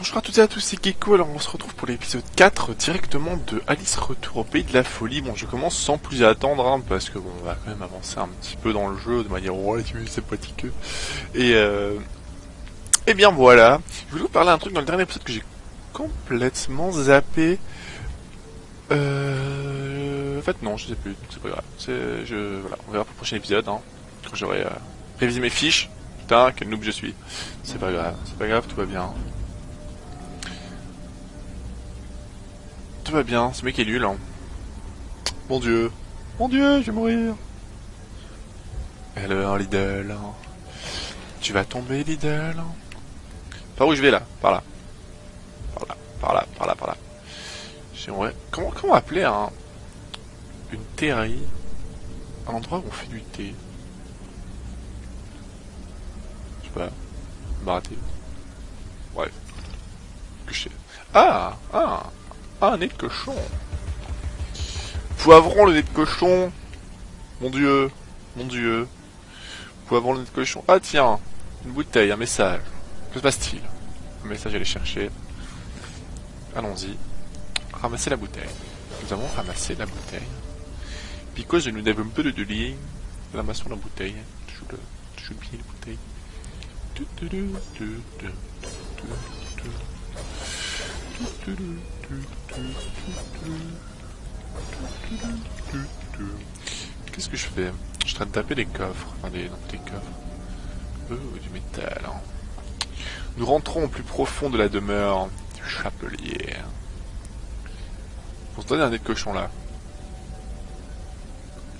Bonjour à toutes et à tous, c'est Gecko, alors on se retrouve pour l'épisode 4 directement de Alice Retour au Pays de la Folie. Bon, je commence sans plus attendre, hein, parce que bon, on va quand même avancer un petit peu dans le jeu de manière relativement sympathique. Et euh... Et bien voilà, je voulais vous parler d'un truc dans le dernier épisode que j'ai complètement zappé. Euh... En fait non, je sais plus, c'est pas grave. Voilà, on verra pour le prochain épisode, hein, quand j'aurai euh, révisé mes fiches. Putain, quel noob je suis. C'est pas grave, c'est pas grave, tout va bien. Tout va bien, ce mec est nul. Hein. Mon dieu. Mon dieu, je vais mourir. Alors, Lidl. Tu vas tomber, Lidl. Par où je vais là? Par là. Par là, par là, par là, par là. J'aimerais... Comment, comment appeler un... Une terrerie? Un endroit où on fait du thé Je sais pas. Baraté. Bref. Que je sais. Ah Ah ah, un nez de cochon. Poivron, le nez de cochon. Mon dieu. Mon dieu. Poivron, le nez de cochon. Ah, tiens. Une bouteille, un message. Que se passe-t-il? Un message à aller chercher. Allons-y. Ramasser la bouteille. Nous avons ramassé la bouteille. Because nous n'avons peu de liens, ramassons la bouteille. Toujours, la bouteille. Qu'est-ce que je fais? Je suis en train de taper les coffres. Enfin, des, non, des coffres. Oh, du métal. Hein. Nous rentrons au plus profond de la demeure du chapelier. Pour se donner un nez de cochon là.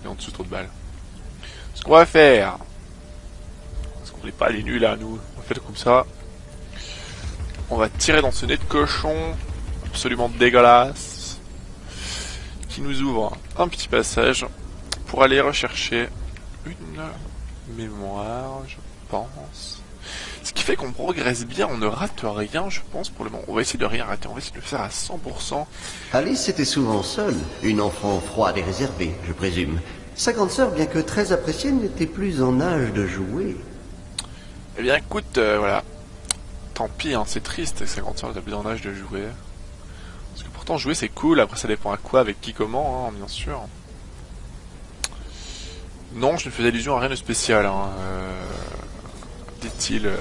Et en dessous trop de balles. Ce qu'on va faire. Parce qu'on n'est pas les nuls là, nous. On fait comme ça. On va tirer dans ce nez de cochon absolument dégueulasse qui nous ouvre un petit passage pour aller rechercher une mémoire, je pense. Ce qui fait qu'on progresse bien, on ne rate rien, je pense, pour le moment. On va essayer de rien rater, on va essayer de le faire à 100%. Alice était souvent seule, une enfant froide et réservée, je présume. Sa grande sœur, bien que très appréciée, n'était plus en âge de jouer. Eh bien, écoute, euh, voilà. Tant pis, hein, c'est triste, sa grande sœur n'était plus en âge de jouer. Parce que pourtant jouer c'est cool, après ça dépend à quoi, avec qui, comment, hein, bien sûr. Non, je ne fais allusion à rien de spécial, hein, euh, dit-il euh,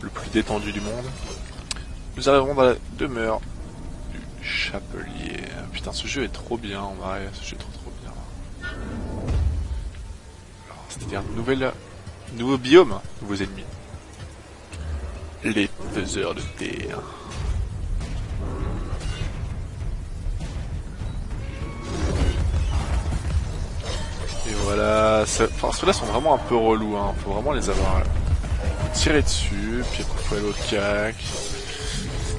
le plus détendu du monde. Nous arrivons dans la demeure du chapelier. Putain, ce jeu est trop bien, en vrai, ce jeu est trop trop bien. C'est-à-dire, nouvelle, nouveau biome, nouveaux ennemis. Les faiseurs de terre. Et voilà, enfin ceux-là sont vraiment un peu relous, hein. faut vraiment les avoir tirés dessus, puis après faut aller au cac.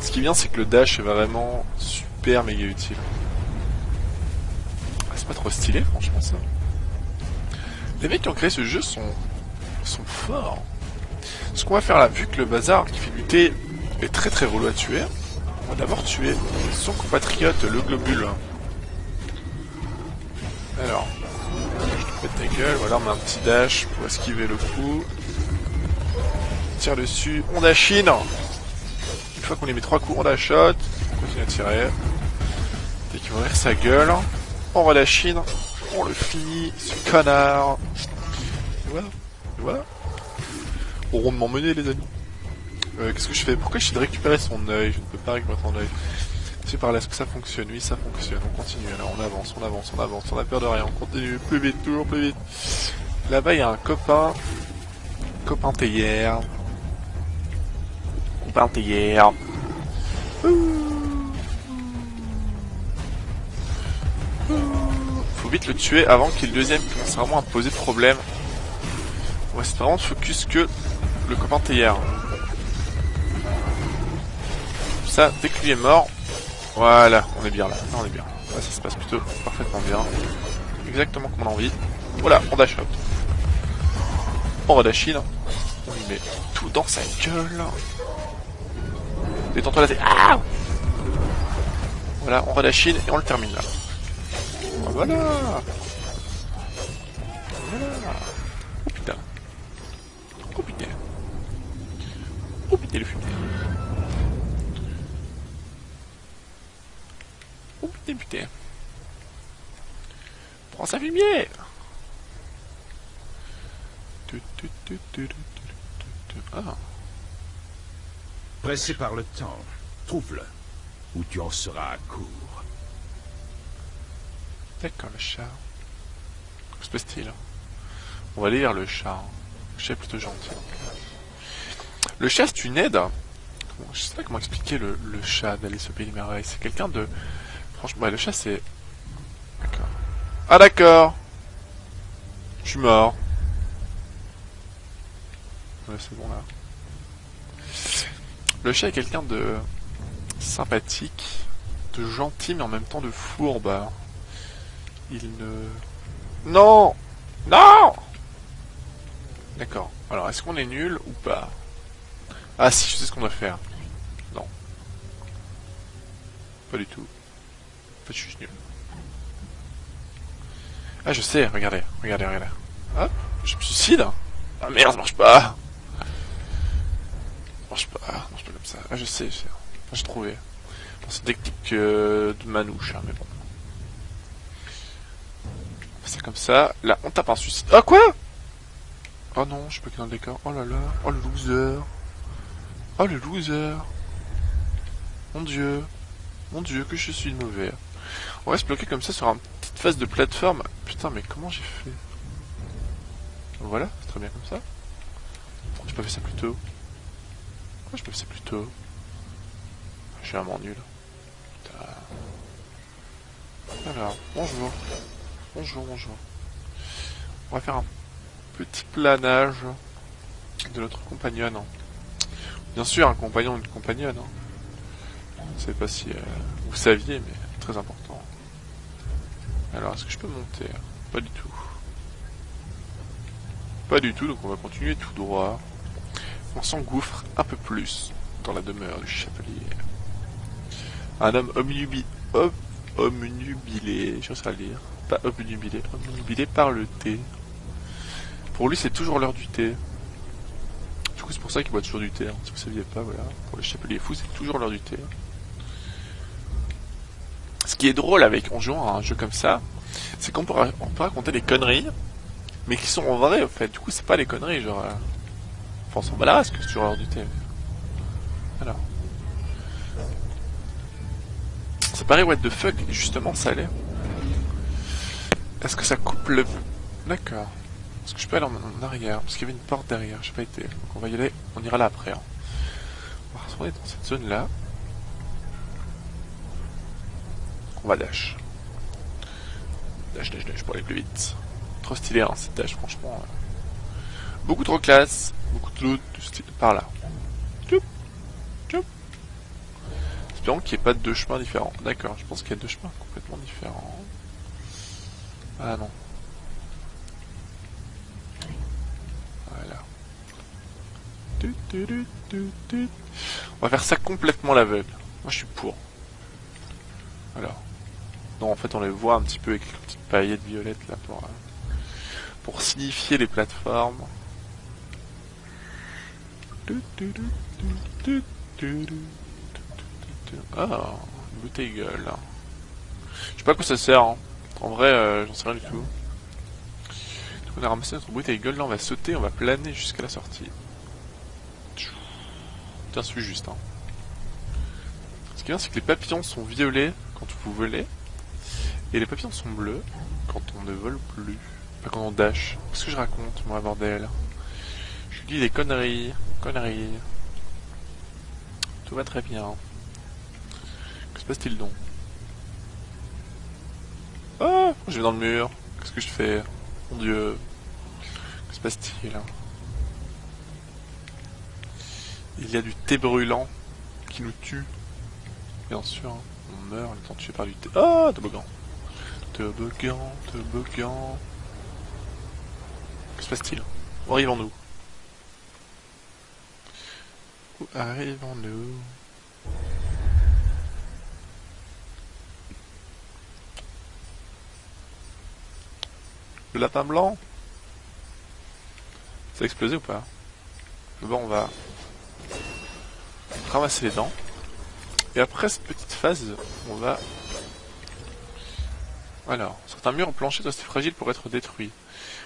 Ce qui bien c'est que le dash est vraiment super méga utile. Ah, c'est pas trop stylé franchement ça. Les mecs qui ont créé ce jeu sont, sont forts. Ce qu'on va faire là, vu que le bazar qui fait lutter est très très relou à tuer, on va d'abord tuer son compatriote le globule. Alors, ta gueule, voilà, on met un petit dash pour esquiver le coup. tire dessus, on dashine Une fois qu'on lui met trois coups, on la shot, on continue à tirer. Dès qu'il va ouvrir sa gueule, on relâchine, on le finit, ce connard. Et voilà, et voilà. Rondement mené les amis. Euh, Qu'est-ce que je fais? Pourquoi je de récupérer son œil? Je ne peux pas récupérer son œil. C'est par là, est-ce que ça fonctionne Oui, ça fonctionne. On continue, alors on avance, on avance, on avance, on a peur de rien, on continue plus vite, toujours plus vite. Là-bas, il y a un copain. Copain théière. Copain théière. Faut vite le tuer avant qu'il le deuxième commence vraiment à poser problème. Ouais, c'est vraiment focus que le copain théière. Ça, dès que lui est mort, voilà, on est bien là, on est bien. ça se passe plutôt parfaitement bien. Exactement comme on a envie. Voilà, on dash out. On redashine. On lui met tout dans sa gueule. Détends-toi la. Ah voilà, on et on le termine là. Voilà. Voilà. Putain. Oh putain. Putain. Prends sa fumier Ah. Pressé par le temps, trouve-le, ou tu en seras à court. D'accord, le chat. Que se passe-t-il On va lire le chat. Le chat est plutôt gentil. Le chat, c'est une aide. Je sais pas comment expliquer le, chat d'aller au pays des merveilles. C'est quelqu'un de... Franchement, ouais, le chat, c'est... D'accord. Ah d'accord Je suis mort. Ouais, c'est bon là. Le chat est quelqu'un de sympathique, de gentil, mais en même temps de fourbe. Il ne... Non Non D'accord. Alors, est-ce qu'on est nul ou pas? Ah si, je sais ce qu'on doit faire. Non. Pas du tout. En fait, je suis nul. Ah, je sais, regardez, regardez, regardez. Hop, je me suicide Ah merde, ça marche pas Ça marche pas, ça marche pas comme ça. Ah, je sais, je sais. Enfin, j'ai trouvé. Euh, de manouche, hein, mais bon. On fait ça comme ça. Là, on tape un suicide. Ah, quoi? Oh non, je suis pas que dans le décor. Oh là là, oh le loser. Oh le loser. Mon dieu. Mon dieu, que je suis mauvais. On va se bloquer comme ça sur une petite phase de plateforme. Putain, mais comment j'ai fait? Voilà, c'est très bien comme ça. Pourquoi j'ai pas fait ça plus tôt Pourquoi j'ai pas fait ça plus tôt? Je suis vraiment nul. Putain. Alors, bonjour. Bonjour, bonjour. On va faire un petit planage de notre compagnonne. Bien sûr, un compagnon une compagnonne. Je ne sais pas si euh, vous saviez, mais très important. Alors, est-ce que je peux monter Pas du tout. Pas du tout, donc on va continuer tout droit. On s'engouffre un peu plus dans la demeure du chapelier. Un homme omnubi... Ob... omnubilé, sais à lire. Pas omnubilé, omnubilé par le thé. Pour lui, c'est toujours l'heure du thé. Du coup, c'est pour ça qu'il boit toujours du thé. Hein. Si vous saviez pas, voilà. Pour les chapeliers fous, c'est toujours l'heure du thé. Ce qui est drôle avec en jouant à un jeu comme ça, c'est qu'on peut, on peut raconter des conneries, mais qui sont vraies, en fait. Du coup, c'est pas des conneries, genre... Euh... Enfin, on s'en que c'est toujours l'heure du thé. Alors. Ça paraît what the fuck, justement, ça l'est. Est-ce que ça coupe le... D'accord. Est-ce que je peux aller en, arrière Parce qu'il y avait une porte derrière, j'ai pas été. Donc on va y aller, on ira là après. Hein. On va retourner dans cette zone là. On va dash. Dash, dash, dash pour aller plus vite. Trop stylé hein, cette dash, franchement. Euh. Beaucoup trop classe, beaucoup trop de style par là. Tchoup, tchoup. Espérons qu'il n'y ait pas deux chemins différents. D'accord, je pense qu'il y a deux chemins complètement différents. Ah non, On va faire ça complètement l'aveugle. Moi je suis pour. Alors. Non, en fait on les voit un petit peu avec les petites paillettes violettes là pour, euh, pour signifier les plateformes. Ah, une bouteille gueule. Je sais pas à quoi ça sert. Hein. En vrai, euh, j'en sais rien du tout. On a ramassé notre bouteille gueule, là on va sauter, on va planer jusqu'à la sortie. Tiens, suis juste. Hein. Ce qui est bien, c'est que les papillons sont violets quand vous volez. Et les papillons sont bleus quand on ne vole plus. Pas quand on dash. Qu'est-ce que je raconte, moi, bordel? Je dis des conneries. Conneries. Tout va très bien. Que se passe-t-il donc? Ah Je vais dans le mur. Qu'est-ce que je fais? Mon dieu. Que se passe-t-il Il y a du thé brûlant qui nous tue. Bien sûr, on meurt en étant tué par du thé. Ah, toboggan Toboggan, toboggan. Que se passe-t-il? Où arrivons-nous? Où arrivons-nous? Le lapin blanc? Ça a explosé ou pas? Bon, on va ramasser les dents. Et après cette petite phase, on va... Alors, certains murs en plancher sont assez fragiles pour être détruits.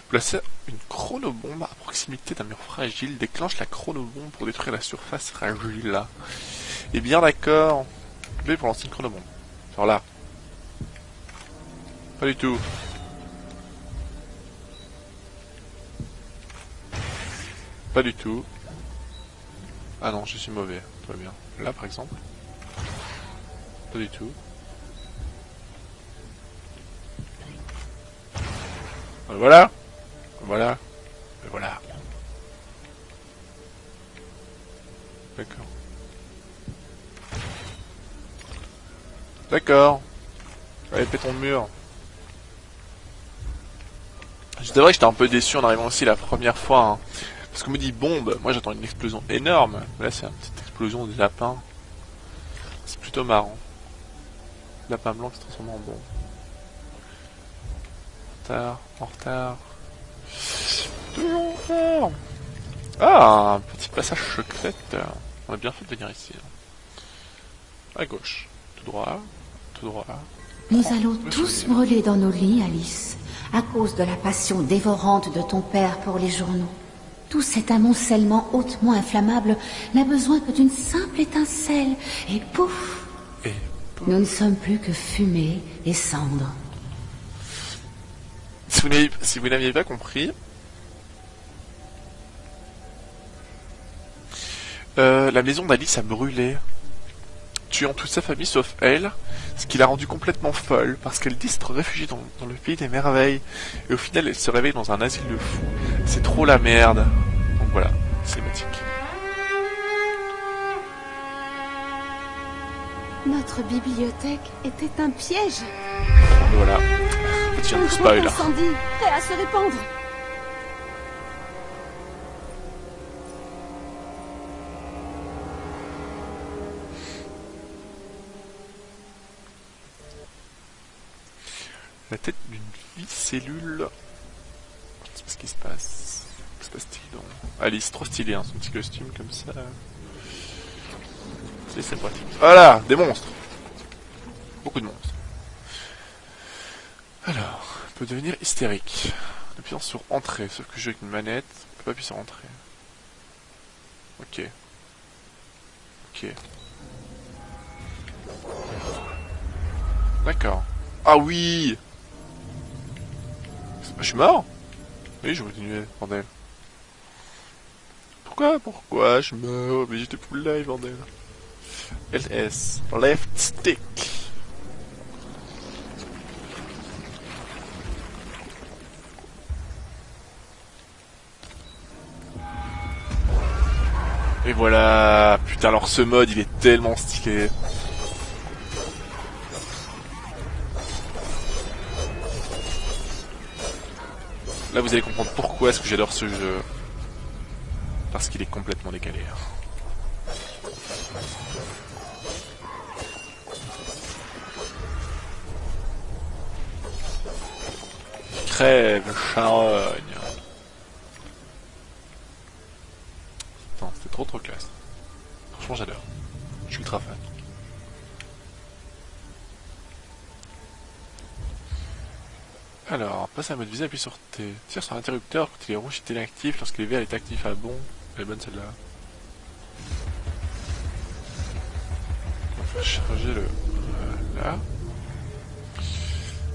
Placer une chronobombe à proximité d'un mur fragile déclenche la chronobombe pour détruire la surface fragile. Et bien d'accord. B pour lancer une chronobombe. Genre là. Pas du tout. Pas du tout. Ah non, je suis mauvais. Va bien. Là par exemple. Pas du tout. Euh, Voilà. Voilà. Et voilà. D'accord. D'accord. Allez, fais ton mur. C'est vrai que j'étais un peu déçu en arrivant aussi la première fois. hein. Parce qu'on me dit bombe, moi j'attends une explosion énorme. Là c'est une petite explosion de lapin. C'est plutôt marrant. Lapin blanc qui se transforme en bombe. En retard, en retard. Toujours en retard. Ah, un petit passage secret. On a bien fait de venir ici. hein. À gauche. Tout droit. Tout droit. Nous Oh, allons tous brûler dans nos lits, Alice, à cause de la passion dévorante de ton père pour les journaux. Tout cet amoncellement hautement inflammable n'a besoin que d'une simple étincelle, et pouf Et Nous ne sommes plus que fumée et cendres. Si vous n'aviez- si vous n'aviez pas compris, euh, la maison d'Alice a brûlé, tuant toute sa famille sauf elle, ce qui l'a rendue complètement folle, parce qu'elle dit s'être réfugiée dans, dans le pays des merveilles, et au final elle se réveille dans un asile de fous. C'est trop la merde. Donc voilà, cinématique. Notre bibliothèque était un piège. Voilà. Petit Un spoil. grand incendie, prêt à se répandre. La tête d'une vie cellule. Je sais pas ce qui se passe. Que se passe-t-il donc Alice, trop stylé, hein, son petit costume comme ça. C'est c'est pratique. Voilà, des monstres. Beaucoup de monstres. Alors, on peut devenir hystérique. En appuyant sur entrée, sauf que je joue avec une manette, on peut pas appuyer sur entrée. Ok. Ok. D'accord. Ah oui Je suis mort Oui, je continuer, bordel. Pourquoi Pourquoi je meurs Mais j'étais full live, bordel. LS. Left stick. Et voilà Putain, alors ce mode, il est tellement stylé. Là, vous allez comprendre pourquoi est-ce que j'adore ce jeu. Parce qu'il est complètement décalé. Crève, charogne. À mode visée, appuie sur T. Tire sur l'interrupteur quand il est rouge, il est inactif. Lorsqu'il est vert, il est actif. Ah bon Elle est bonne celle-là. On va charger le... Voilà.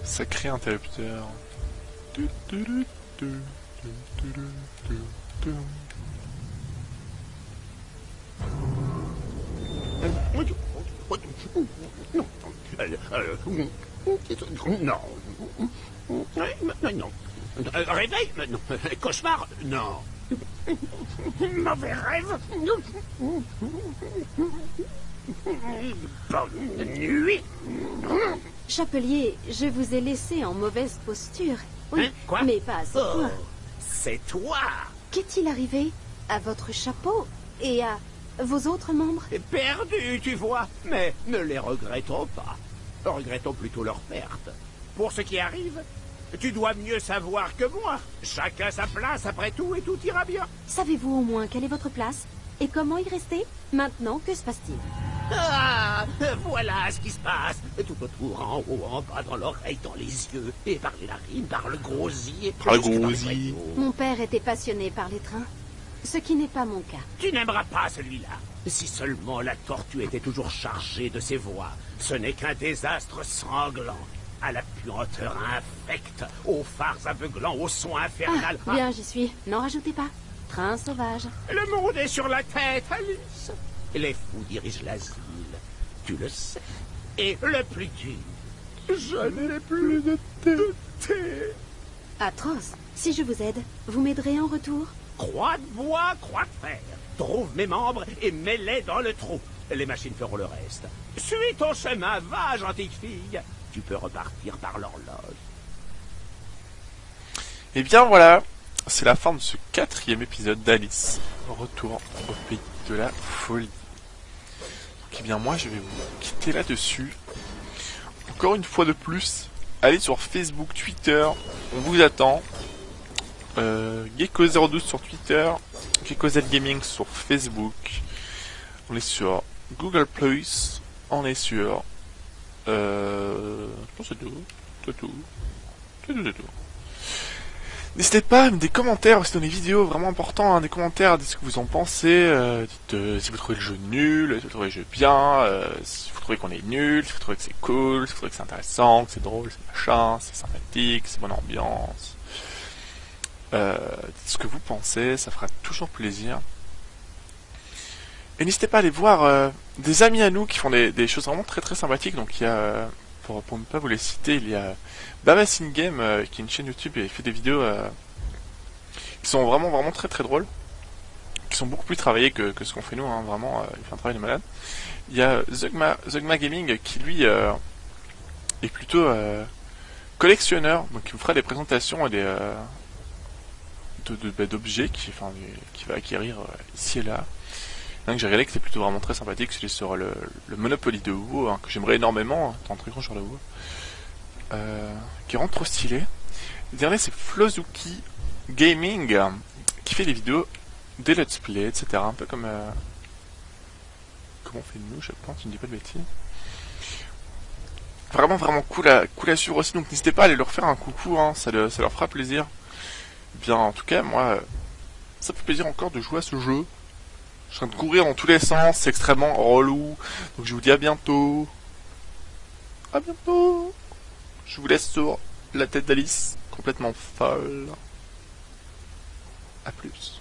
Sacré interrupteur. Non. Euh, euh, non. Euh, Réveil Non. Cauchemar Non. Mauvais rêve Bonne nuit Chapelier, je vous ai laissé en mauvaise posture. Oui, Hein, quoi? mais pas à ce Oh, point. c'est toi Qu'est-il arrivé à votre chapeau et à vos autres membres? Perdu, tu vois, mais ne les regrettons pas. Regrettons plutôt leur perte. Pour ce qui arrive, tu dois mieux savoir que moi. Chacun sa place après tout et tout ira bien. Savez-vous au moins quelle est votre place Et comment y rester Maintenant, que se passe-t-il Ah, voilà ce qui se passe. Tout autour, en haut, en bas, dans l'oreille, dans les yeux. Et par les narines, par le gosier. Par le bretons. Mon père était passionné par les trains. Ce qui n'est pas mon cas. Tu n'aimeras pas celui-là. Si seulement la tortue était toujours chargée de ses voix. Ce n'est qu'un désastre sanglant. À la puanteur infecte, aux phares aveuglants, au son infernal. Ah, bien, j'y suis. N'en rajoutez pas. Train sauvage. Le monde est sur la tête, Alice. Les fous dirigent l'asile. Tu le sais. Et le plus dur, je n'ai plus de thé. Atroce. Si je vous aide, vous m'aiderez en retour? Croix de bois, croix de fer. Trouve mes membres et mets-les dans le trou. Les machines feront le reste. Suis ton chemin, va, gentille fille. Tu peux repartir par l'horloge. Et bien voilà, c'est la fin de ce quatrième épisode d'Alice. Retour au pays de la folie. Donc, eh bien moi je vais vous quitter là-dessus. Encore une fois de plus, allez sur Facebook, Twitter, on vous attend. Euh, Gecko02 sur Twitter, GeckoZ Gaming sur Facebook. On est sur Google Plus, on est sur... Euh, c'est tout. C'est tout. C'est tout, c'est tout. N'hésitez pas à mettre des commentaires aussi dans les vidéos, vraiment important, hein, des commentaires, dites ce que vous en pensez, euh, dites euh, si vous trouvez le jeu nul, si vous trouvez le jeu bien, euh, si vous trouvez qu'on est nul, si vous trouvez que c'est cool, si vous trouvez que c'est intéressant, que c'est drôle, c'est machin, c'est sympathique, c'est bonne ambiance. Euh, dites ce que vous pensez, ça fera toujours plaisir. Et n'hésitez pas à aller voir euh, des amis à nous qui font des, choses vraiment très très sympathiques, donc il y a... euh, pour, ne pas vous les citer, il y a Bamas In Game euh, qui est une chaîne YouTube et fait des vidéos euh, qui sont vraiment vraiment très très drôles, qui sont beaucoup plus travaillées que, ce qu'on fait nous, hein, vraiment, euh, il fait un travail de malade. Il y a Zugma, Gaming qui lui euh, est plutôt euh, collectionneur, donc il vous fera des présentations et des euh, de- de- d'objets qui, qui va acquérir euh, ici et là. Un j'ai réalisé que c'était plutôt vraiment très sympathique, celui sur le, le Monopoly de WoW, hein, que j'aimerais énormément, étant très grand sur le WoW, euh, qui rend trop stylé. Le dernier c'est Flozuki Gaming, qui fait des vidéos, des let's play, etc. Un peu comme, euh, comme on fait nous, je pense, je ne dis pas de bêtises. Vraiment, vraiment cool à, cool à suivre aussi, donc n'hésitez pas à aller leur faire un coucou, hein, ça, le- ça leur fera plaisir. Bien, en tout cas, moi, ça fait plaisir encore de jouer à ce jeu. Je suis en train de courir dans tous les sens, c'est extrêmement relou. Donc je vous dis à bientôt. À bientôt. Je vous laisse sur la tête d'Alice, complètement folle. À plus.